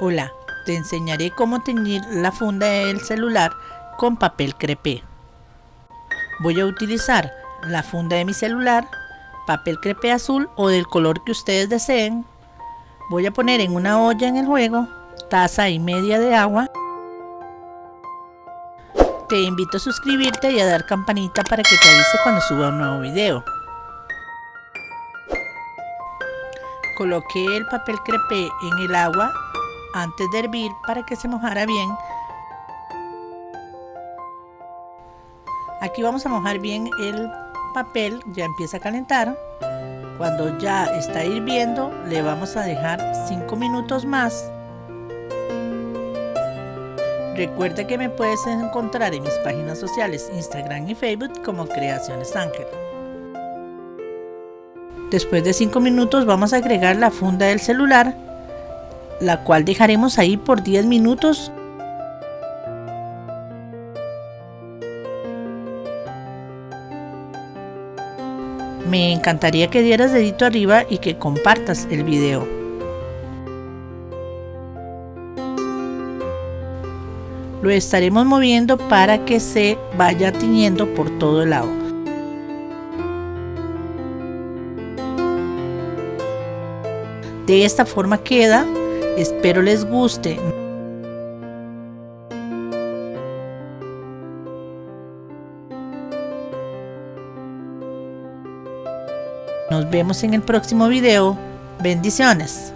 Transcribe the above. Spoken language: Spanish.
Hola, te enseñaré cómo teñir la funda del celular con papel crepé. Voy a utilizar la funda de mi celular, papel crepé azul o del color que ustedes deseen. Voy a poner en una olla en el juego, taza y media de agua. Te invito a suscribirte y a dar campanita para que te avise cuando suba un nuevo video. Coloqué el papel crepé en el agua antes de hervir para que se mojara bien. Aquí vamos a mojar bien el papel, ya empieza a calentar. Cuando ya está hirviendo, le vamos a dejar 5 minutos más. Recuerda que me puedes encontrar en mis páginas sociales Instagram y Facebook como Creaciones Ángel. Después de 5 minutos vamos a agregar la funda del celular la cual dejaremos ahí por 10 minutos. Me encantaría que dieras dedito arriba y que compartas el video. Lo estaremos moviendo para que se vaya tiñendo por todo el lado. De esta forma queda Espero les guste. Nos vemos en el próximo video. Bendiciones.